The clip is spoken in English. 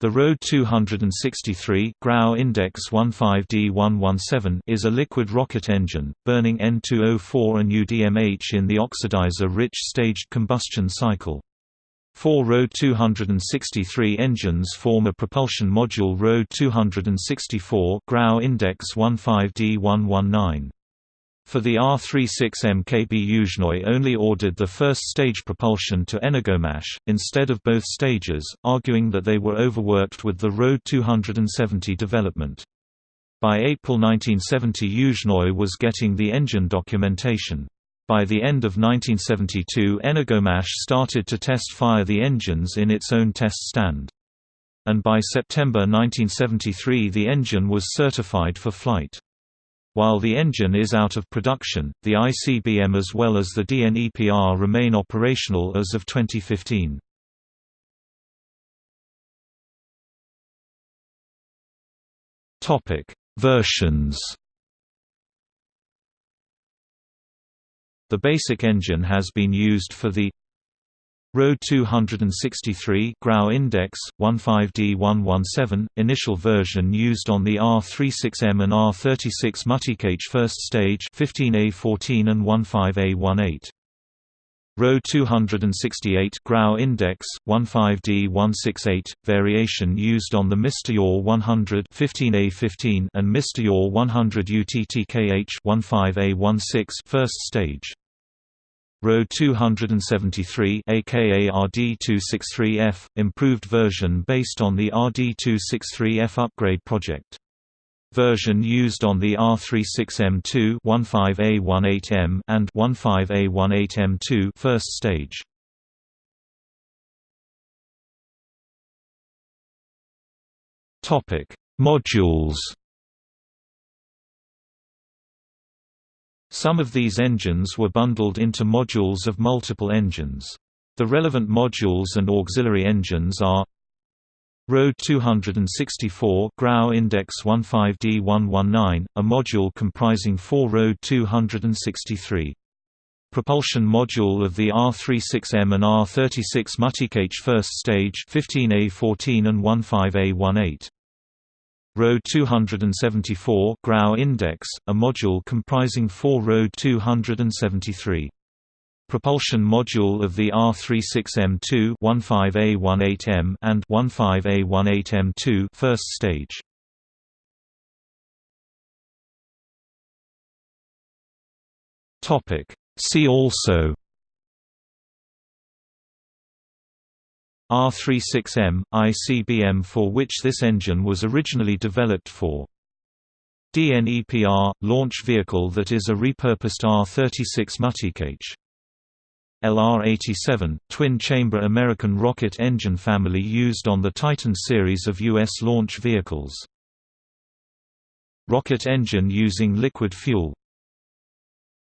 The RD 263 Grau Index 15D117 is a liquid rocket engine, burning N2O4 and UDMH in the oxidizer-rich staged combustion cycle. Four RD 263 engines form a propulsion module RD 264 Grau Index 15D119. For the R-36M KB Yuzhnoye only ordered the first stage propulsion to Energomash, instead of both stages, arguing that they were overworked with the RD 270 development. By April 1970 Yuzhnoye was getting the engine documentation. By the end of 1972 Energomash started to test fire the engines in its own test stand. And by September 1973 the engine was certified for flight. While the engine is out of production, the ICBM as well as the DNEPR remain operational as of 2015. Topic: Versions. The basic engine has been used for the RD 263 Grau Index 15D117 initial version used on the R36M and R36 Multicage first stage 15A14 and 15A18. RD 268 Grau Index 15D168 variation used on the Mr. 100 15A15 and Mr. 100 UTTKH 15A16 first stage RD 273 aka RD263F, improved version based on the RD263F upgrade project. Version used on the R36M2 15A18M and 15A18M2 first stage. Topic: Modules Some of these engines were bundled into modules of multiple engines. The relevant modules and auxiliary engines are RD 264 Grau Index 15D119, a module comprising four RD 263. Propulsion module of the R36M and R36 Multicage first stage 15A14 and 15A18. RD 274 Grau Index, a module comprising four RD 273. Propulsion module of the R36M2 15A18M and 15A18M2 first stage. Topic See also R36M, ICBM for which this engine was originally developed for. DNEPR – launch vehicle that is a repurposed R-36 multicage. LR-87 – twin-chamber American rocket engine family used on the Titan series of U.S. launch vehicles. Rocket engine using liquid fuel